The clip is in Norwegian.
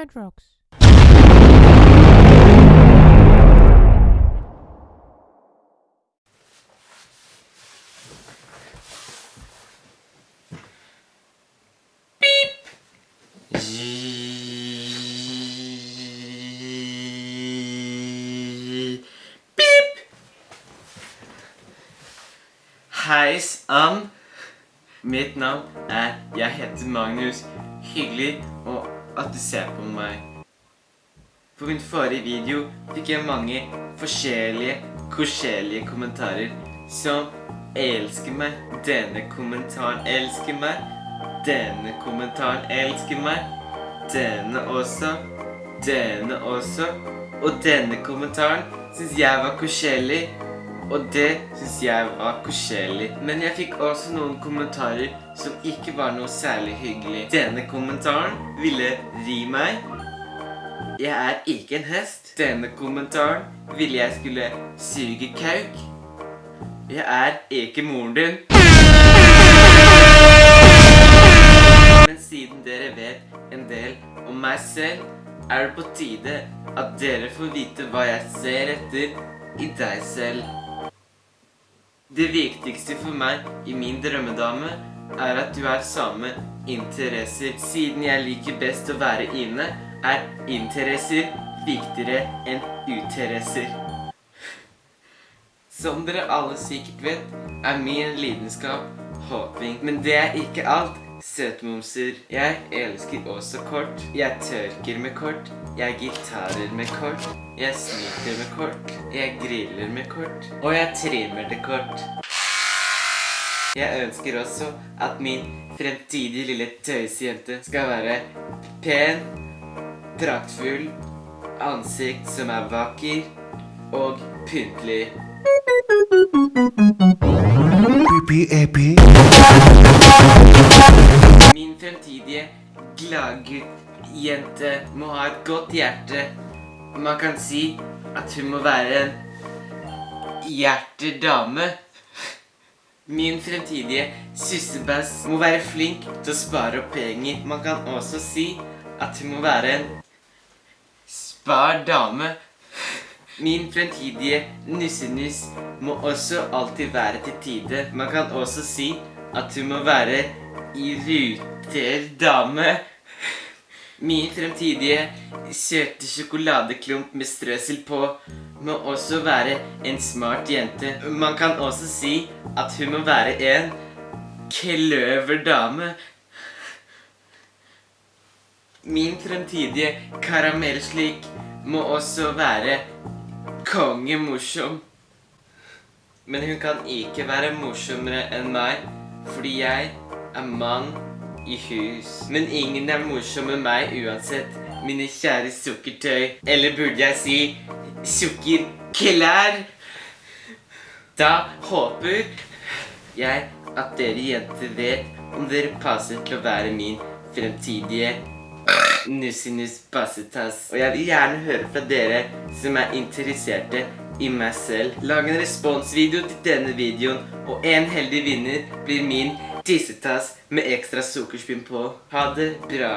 Red Rocks. Hei sann. Mitt navn er Jeg heter Magnus. Hyggelig og at du ser på meg. På min forrige video fikk jeg mange forskjellige, koselige kommentarer som elsker meg. Denne kommentaren elsker meg. Denne kommentaren elsker meg. Denne også. Denne også. Og denne kommentaren synes jeg var koselig. Og det synes jeg var koselig. Men jeg fikk også noen kommentarer som ikke var noe særlig hyggelig. Denne kommentaren ville ri meg. Jeg er ikke en hest. Denne kommentaren ville jeg skulle suge kauk. Jeg er ikke moren din. Men siden dere vet en del om meg selv, er det på tide at dere får vite hva jeg ser etter i deg selv. Det viktigste for meg i min drømmedame er at du har samme interesser. Siden jeg liker best å være inne, er interesser viktigere enn uteresser. Som dere alle sikkert vet, er min lidenskap håping. Men det er ikke alt. Søtmomser. Jeg elsker også kort. Jeg tørker med kort. Jeg gitarer med kort. Jeg snyter med kort. Jeg griller med kort. Og jeg trimmer det kort. Jeg ønsker også at min fremtidige lille tøysjente skal være pen, praktfull, ansikt som er vakker og pyntelig. Pipi-epi. Min gladgutt-jente må ha et godt hjerte. Man kan si at hun må være en hjertedame. Min fremtidige sussebass må være flink til å spare opp penger. Man kan også si at hun må være en spar dame. Min fremtidige nussenuss må også alltid være til tide. Man kan også si at hun må være i ruter dame. Min fremtidige søte sjokoladeklump med strøsel på må også være en smart jente. Man kan også si at hun må være en kløverdame. Min fremtidige karamellslik må også være kongemorsom. Men hun kan ikke være morsommere enn meg, fordi jeg er mann i hus. Men ingen er morsom med meg uansett, mine kjære sukkertøy. Eller burde jeg si sukkerklær? Da håper jeg at dere jenter vet om dere passer til å være min fremtidige Nussinus Bassetass. Og jeg vil gjerne høre fra dere som er interesserte i meg selv. Lag en responsvideo til denne videoen, og en heldig vinner blir min tissetass med ekstra sukkerspinn på. Ha det bra.